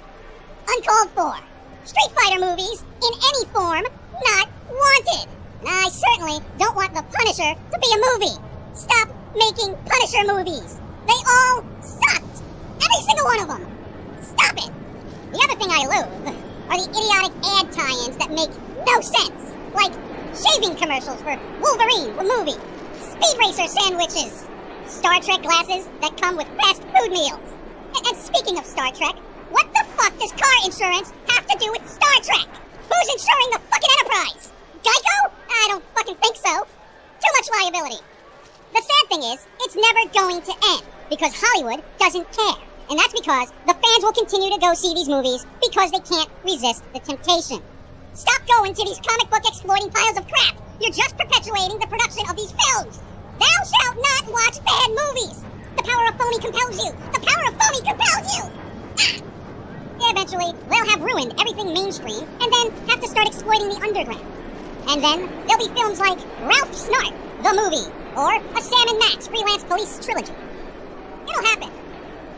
uncalled for. Street Fighter movies in any form, not wanted. I certainly don't want The Punisher to be a movie. Stop making Punisher movies. They all sucked. Every single one of them. Stop it. The other thing I loathe are the idiotic ad tie-ins that make no sense. Like shaving commercials for Wolverine, the movie. Speed Racer sandwiches. Star Trek glasses that come with fast food meals. And, and speaking of Star Trek, what the fuck does car insurance have to do with Star Trek? Who's insuring the fucking Enterprise? Geico? I don't fucking think so. Too much liability. The sad thing is, it's never going to end because Hollywood doesn't care. And that's because the fans will continue to go see these movies because they can't resist the temptation. Stop going to these comic book exploiting piles of crap. You're just perpetuating the production of these films. Thou shalt not watch bad movies. The power of phony compels you. The power of phony compels you. Ah! Eventually, they'll have ruined everything mainstream and then have to start exploiting the underground. And then there'll be films like Ralph Snart, the movie, or a Sam and Max freelance police trilogy. It'll happen.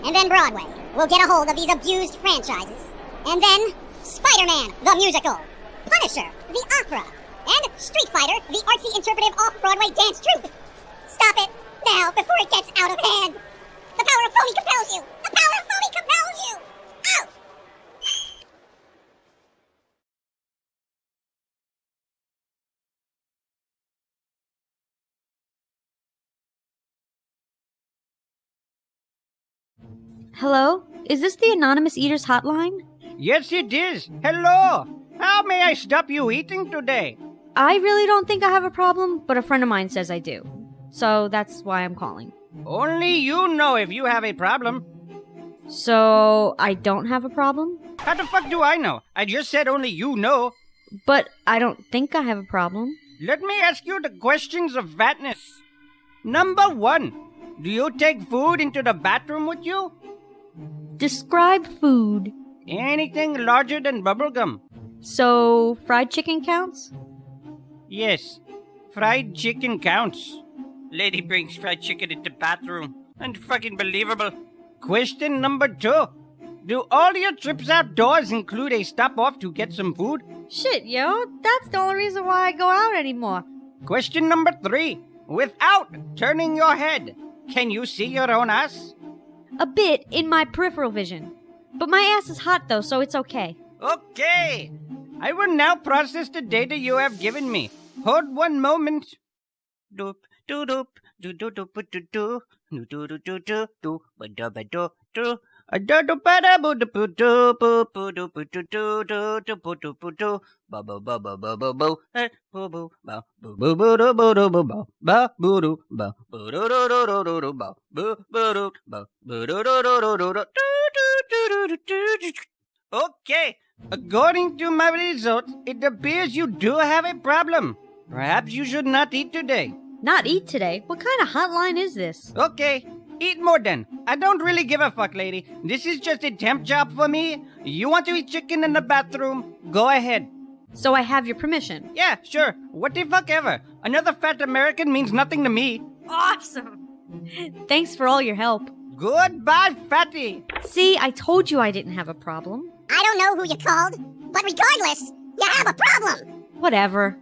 And then Broadway will get a hold of these abused franchises. And then Spider-Man, the musical, Punisher, the opera, and Street Fighter, the artsy interpretive off-Broadway dance troupe. Stop it now before it gets out of hand. The power of phony compels you. The power of phony compels you. Out. Hello? Is this the Anonymous Eaters hotline? Yes, it is. Hello. How may I stop you eating today? I really don't think I have a problem, but a friend of mine says I do. So that's why I'm calling. Only you know if you have a problem. So I don't have a problem? How the fuck do I know? I just said only you know. But I don't think I have a problem. Let me ask you the questions of fatness. Number one, do you take food into the bathroom with you? Describe food. Anything larger than bubblegum? So, fried chicken counts? Yes, fried chicken counts. Lady brings fried chicken into bathroom. Unfucking believable. Question number two. Do all your trips outdoors include a stop off to get some food? Shit, yo, that's the only reason why I go out anymore. Question number three. Without turning your head, can you see your own ass? A bit in my peripheral vision. But my ass is hot though, so it's okay. Okay. I will now process the data you have given me. Hold one moment. Doop, doo doop, doo doo doo doo doo doo, doo doo doo doo doo, doo Okay, according to my results, it appears you do have a problem. Perhaps you should not eat today. Not eat today? What kind of hotline is this? Okay, eat more then. I don't really give a fuck, lady. This is just a temp job for me. You want to eat chicken in the bathroom? Go ahead. So I have your permission. Yeah, sure. What the fuck ever. Another fat American means nothing to me. Awesome! Thanks for all your help. Goodbye, fatty. See, I told you I didn't have a problem. I don't know who you called, but regardless, you have a problem. Whatever.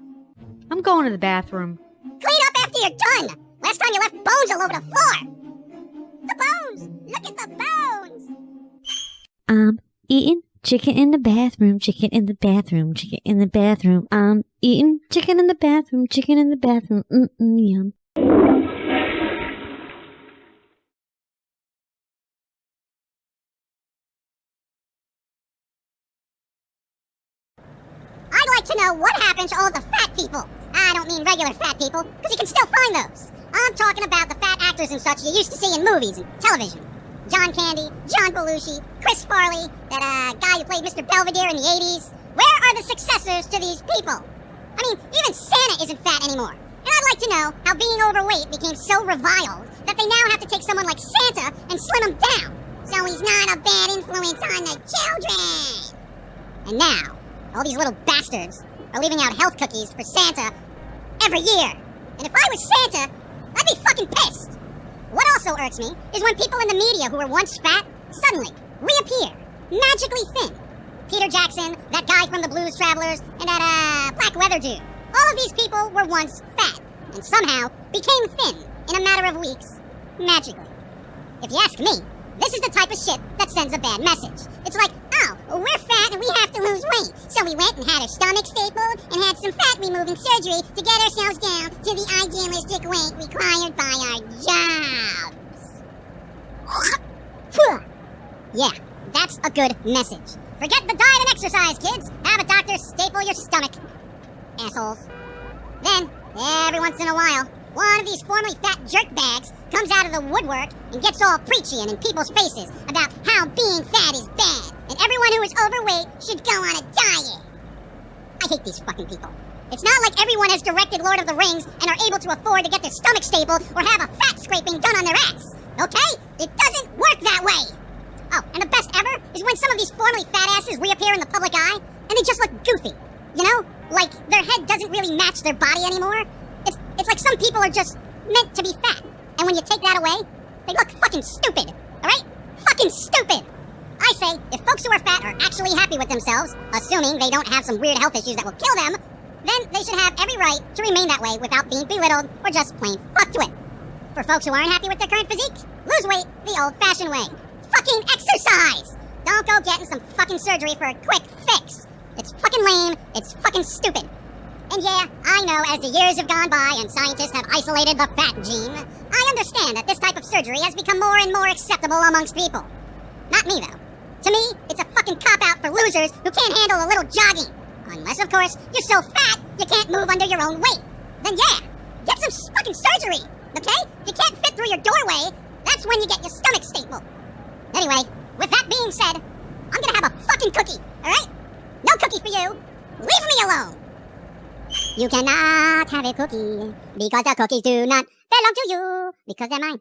I'm going to the bathroom. Clean up after you're done. Last time you left bones all over the floor. The bones. Look at the bones. I'm eating chicken in the bathroom, chicken in the bathroom, chicken in the bathroom. I'm eating chicken in the bathroom, chicken in the bathroom. Mm-mm, yum. I'd like to know what happened to all the fat people. I don't mean regular fat people, because you can still find those. I'm talking about the fat actors and such you used to see in movies and television. John Candy, John Belushi, Chris Farley, that uh, guy who played Mr. Belvedere in the 80s. Where are the successors to these people? I mean, even Santa isn't fat anymore. And I'd like to know how being overweight became so reviled that they now have to take someone like Santa and slim him down. So he's not a bad influence on the children. And now, all these little bastards are leaving out health cookies for Santa every year. And if I was Santa, I'd be fucking pissed. What also irks me is when people in the media who were once fat suddenly reappear, magically thin. Peter Jackson, that guy from the Blues Travelers, and that, uh, black weather dude. All of these people were once fat, and somehow became thin in a matter of weeks, magically. If you ask me, this is the type of shit that sends a bad message. It's like, oh, we're fat and we have to lose weight. So we went and had our stomach stapled and had some fat removing surgery to get ourselves down to the idealistic weight required by our jobs. yeah, that's a good message. Forget the diet and exercise, kids. Have a doctor staple your stomach. Assholes. Then, every once in a while, one of these formerly fat jerkbags comes out of the woodwork and gets all preachy and in people's faces about how being fat is bad and everyone who is overweight should go on a diet. I hate these fucking people. It's not like everyone has directed Lord of the Rings and are able to afford to get their stomach stapled or have a fat scraping done on their ass. Okay? It doesn't work that way. Oh, and the best ever is when some of these formerly fat asses reappear in the public eye and they just look goofy. You know? Like their head doesn't really match their body anymore. It's it's like some people are just meant to be fat. And when you take that away, they look fucking stupid. Alright? Fucking stupid! I say, if folks who are fat are actually happy with themselves, assuming they don't have some weird health issues that will kill them, then they should have every right to remain that way without being belittled or just plain fucked with. For folks who aren't happy with their current physique, lose weight the old-fashioned way. Fucking exercise! Don't go getting some fucking surgery for a quick fix. It's fucking lame, it's fucking stupid. And yeah, I know as the years have gone by and scientists have isolated the fat gene, I understand that this type of surgery has become more and more acceptable amongst people. Not me, though. To me, it's a fucking cop-out for losers who can't handle a little jogging. Unless, of course, you're so fat you can't move under your own weight. Then yeah, get some fucking surgery, okay? If you can't fit through your doorway, that's when you get your stomach stapled. Anyway, with that being said, I'm gonna have a fucking cookie, alright? No cookie for you. Leave me alone. You cannot have a cookie because the cookies do not belong to you because they're mine.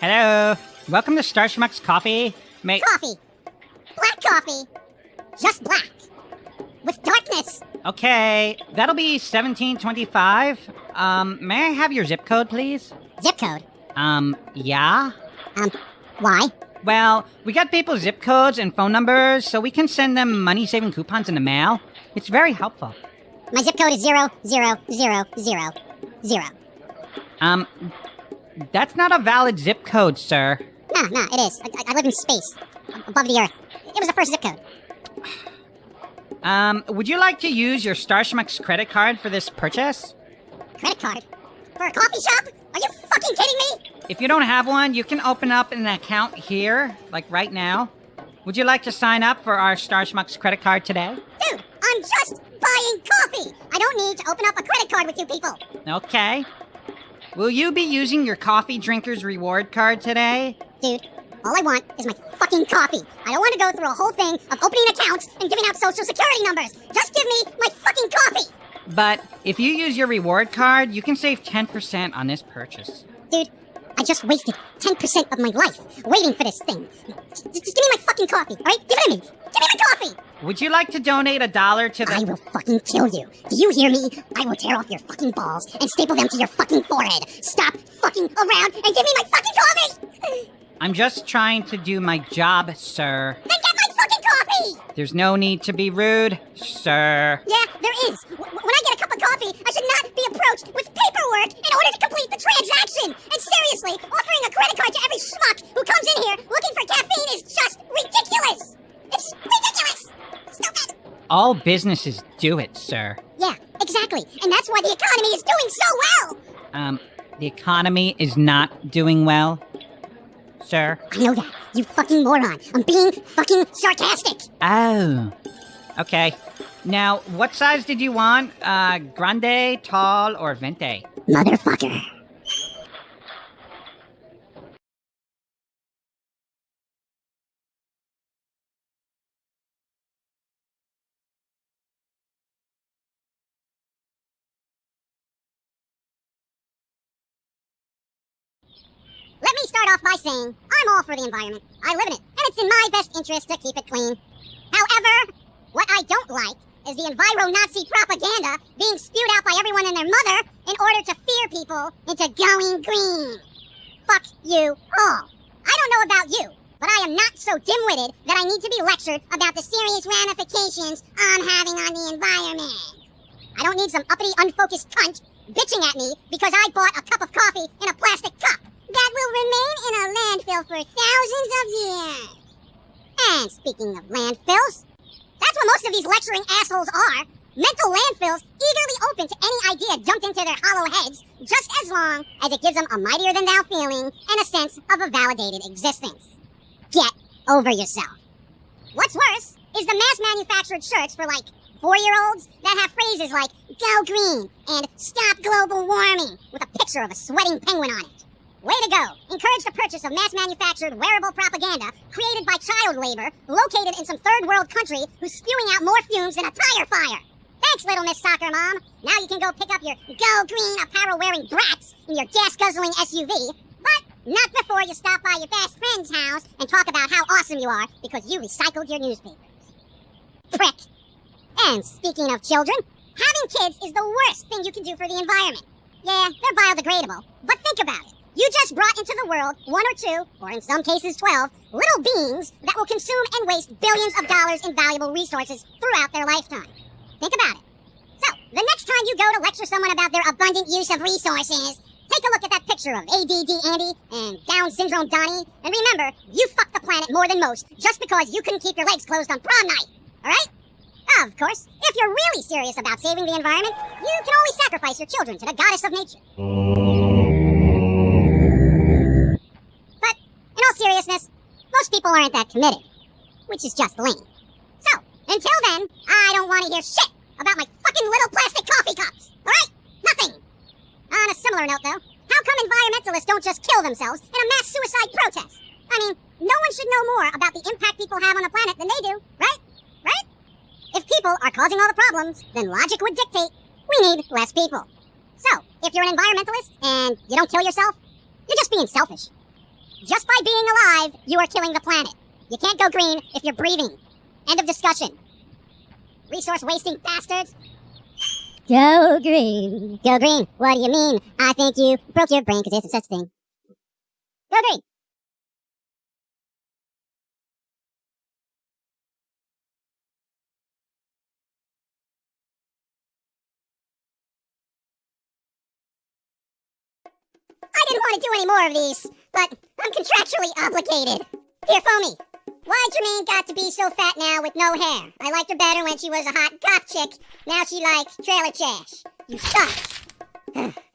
Hello. Welcome to Star Schmucks Coffee. May Coffee. Black coffee. Just black. With darkness. okay, that'll be seventeen twenty-five. Um, may I have your zip code, please? Zip code. Um, yeah. Um, why? Well, we got people's zip codes and phone numbers, so we can send them money-saving coupons in the mail. It's very helpful. My zip code is zero zero zero zero zero. Um, that's not a valid zip code, sir. No, no, it is. I, I live in space, above the earth. It was the first zip code. Um, would you like to use your Starschmuck's credit card for this purchase? Credit card for a coffee shop? Are you fucking kidding me? If you don't have one, you can open up an account here, like right now. Would you like to sign up for our Star Schmucks credit card today? Dude, I'm just buying coffee. I don't need to open up a credit card with you people. Okay. Will you be using your coffee drinker's reward card today? Dude, all I want is my fucking coffee. I don't want to go through a whole thing of opening accounts and giving out social security numbers. Just give me my fucking coffee. But if you use your reward card, you can save 10% on this purchase. Dude, I just wasted 10% of my life waiting for this thing. Just, just give me my fucking coffee, alright? Give it to me. Give me my coffee. Would you like to donate a dollar to I will fucking kill you. Do you hear me? I will tear off your fucking balls and staple them to your fucking forehead. Stop fucking around and give me my fucking coffee! I'm just trying to do my job, sir. Then get my coffee! There's no need to be rude, sir. Yeah, there is. W- when I get a cup of coffee, I should not be approached with paperwork in order to complete the transaction. And seriously, offering a credit card to every schmuck who comes in here looking for caffeine is just ridiculous. It's ridiculous. Stupid. All businesses do it, sir. Yeah, exactly. And that's why the economy is doing so well. Um, the economy is not doing well, sir. I know that. You fucking moron. I'm being fucking sarcastic. Oh. Okay. Now, what size did you want? Uh, grande, tall, or venti? Motherfucker. Let me start off by saying I'm all for the environment. I live in it, and it's in my best interest to keep it clean. However, what I don't like is the enviro-Nazi propaganda being spewed out by everyone and their mother in order to fear people into going green. Fuck you all. I don't know about you, but I am not so dim-witted that I need to be lectured about the serious ramifications I'm having on the environment. I don't need some uppity, unfocused cunt bitching at me because I bought a cup of coffee in a plastic cup that will remain in a landfill for thousands of years. And speaking of landfills, that's what most of these lecturing assholes are. Mental landfills eagerly open to any idea dumped into their hollow heads, just as long as it gives them a mightier than thou feeling and a sense of a validated existence. Get over yourself. What's worse is the mass manufactured shirts for like four year olds that have phrases like go green and stop global warming with a picture of a sweating penguin on it. Way to go! Encourage the purchase of mass manufactured wearable propaganda created by child labor located in some third world country who's spewing out more fumes than a tire fire. Thanks, Little Miss Soccer Mom. Now you can go pick up your Go Green apparel wearing brats in your gas guzzling SUV. But not before you stop by your best friend's house and talk about how awesome you are because you recycled your newspapers. Prick. And speaking of children, having kids is the worst thing you can do for the environment. Yeah, they're biodegradable, but think about it. You just brought into the world one or two, or in some cases 12, little beings that will consume and waste billions of dollars in valuable resources throughout their lifetime. Think about it. So, the next time you go to lecture someone about their abundant use of resources, take a look at that picture of ADD Andy and Down syndrome Donnie, and remember, you fucked the planet more than most just because you couldn't keep your legs closed on prom night. Alright? Of course, if you're really serious about saving the environment, you can always sacrifice your children to the goddess of nature. People aren't that committed, which is just lame. So, until then, I don't want to hear shit about my fucking little plastic coffee cups, alright? Nothing. On a similar note, though, how come environmentalists don't just kill themselves in a mass suicide protest? I mean, no one should know more about the impact people have on the planet than they do, right? Right? If people are causing all the problems, then logic would dictate we need less people. So, if you're an environmentalist and you don't kill yourself, you're just being selfish. Just by being alive, you are killing the planet. You can't go green if you're breathing. End of discussion. Resource wasting bastards. Go green. Go green. What do you mean? I think you broke your brain because there's no such a thing. Go green. Didn't want to do any more of these, but I'm contractually obligated. Dear Foamy, why Germaine got to be so fat now with no hair? I liked her better when she was a hot goth chick. Now she likes trailer trash. You suck.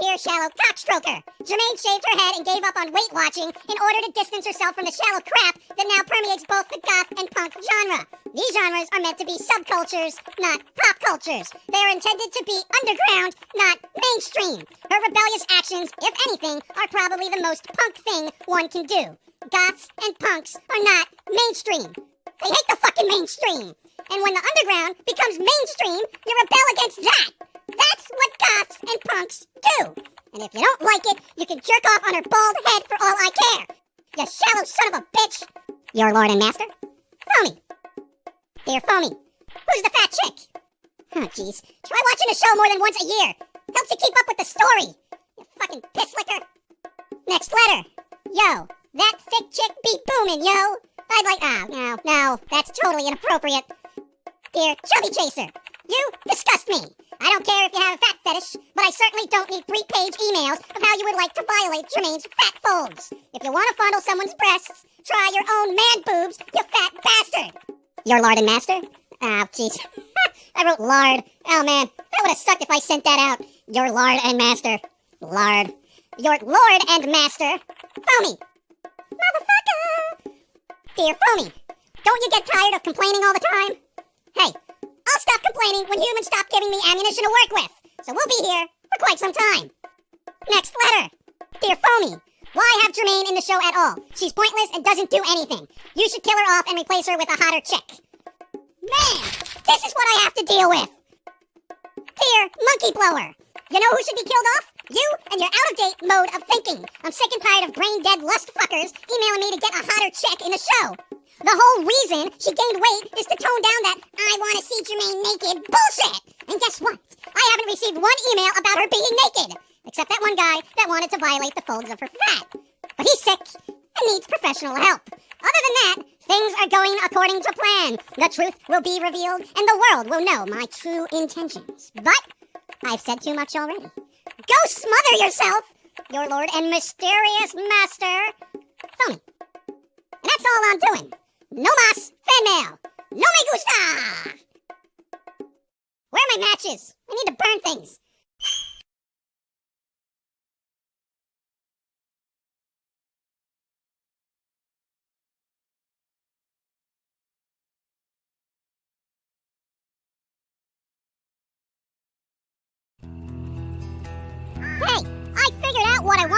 Dear shallow cockstroker, Germaine shaved her head and gave up on Weight Watching in order to distance herself from the shallow crap that now permeates both the goth and punk genre. These genres are meant to be subcultures, not pop cultures. They are intended to be underground, not mainstream. Her rebellious actions, if anything, are probably the most punk thing one can do. Goths and punks are not mainstream. They hate the fucking mainstream. And when the underground becomes mainstream, you rebel against that. That's what goths and punks do. And if you don't like it, you can jerk off on her bald head for all I care. You shallow son of a bitch. Your lord and master? Foamy. Dear Foamy, who's the fat chick? Oh, jeez. Try watching the show more than once a year. Helps you keep up with the story. You fucking piss licker. Next letter. Yo, that thick chick be booming, yo. I'd like. Ah, no, no, that's totally inappropriate. Dear Chubby Chaser, you disgust me. I don't care if you have a fat fetish, but I certainly don't need three page emails of how you would like to violate Germaine's fat folds. If you want to fondle someone's breasts, try your own man boobs, you fat bastard. Your lord and master? Oh, jeez. I wrote lard. Oh, man. That would have sucked if I sent that out. Your lord and master. Lard. Your lord and master. Foamy. Motherfucker. Dear Foamy, don't you get tired of complaining all the time? Hey, I'll stop complaining when humans stop giving me ammunition to work with. So we'll be here for quite some time. Next letter. Dear Foamy, why have Germaine in the show at all? She's pointless and doesn't do anything. You should kill her off and replace her with a hotter chick. Man, this is what I have to deal with. Dear Monkey Blower, you know who should be killed off? You and your out-of-date mode of thinking. I'm sick and tired of brain-dead lust fuckers emailing me to get a hotter chick in the show. The whole reason she gained weight is to tone down that I want to see Germaine naked bullshit. And guess what? I haven't received one email about her being naked. Except that one guy that wanted to violate the folds of her fat. But he's sick and needs professional help. Other than that, things are going according to plan. The truth will be revealed and the world will know my true intentions. But I've said too much already. Go smother yourself, your lord and mysterious master, Foamy. And that's all I'm doing. No mas, fan mail. No me gusta. Where are my matches? I need to burn things.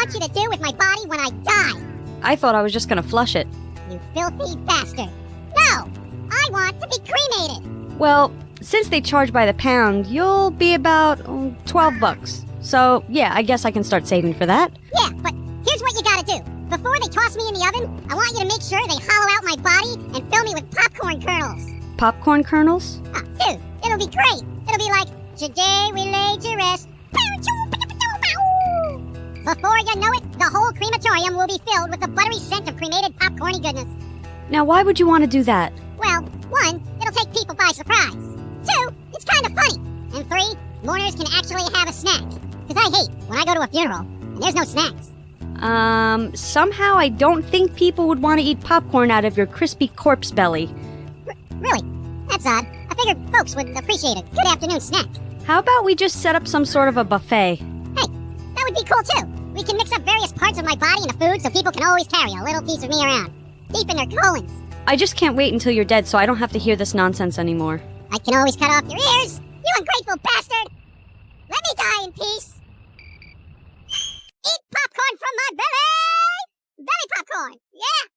Want you to do with my body when I die. I thought I was just gonna flush it. You filthy bastard. No, I want to be cremated. Well, since they charge by the pound, you'll be about oh, 12 bucks. So, yeah, I guess I can start saving for that. Yeah, but here's what you gotta do. Before they toss me in the oven, I want you to make sure they hollow out my body and fill me with popcorn kernels. Popcorn kernels? Ah, dude, it'll be great. It'll be like, today we lay to rest. Before you know it, the whole crematorium will be filled with the buttery scent of cremated popcorny goodness. Now, why would you want to do that? Well, one, it'll take people by surprise. Two, it's kind of funny. And three, mourners can actually have a snack. Because I hate when I go to a funeral and there's no snacks. Um, somehow I don't think people would want to eat popcorn out of your crispy corpse belly. Really? That's odd. I figured folks would appreciate a good afternoon snack. How about we just set up some sort of a buffet? That would be cool too. We can mix up various parts of my body in the food so people can always carry a little piece of me around. Deep in their colons. I just can't wait until you're dead so I don't have to hear this nonsense anymore. I can always cut off your ears. You ungrateful bastard! Let me die in peace. Eat popcorn from my belly! Belly popcorn! Yeah!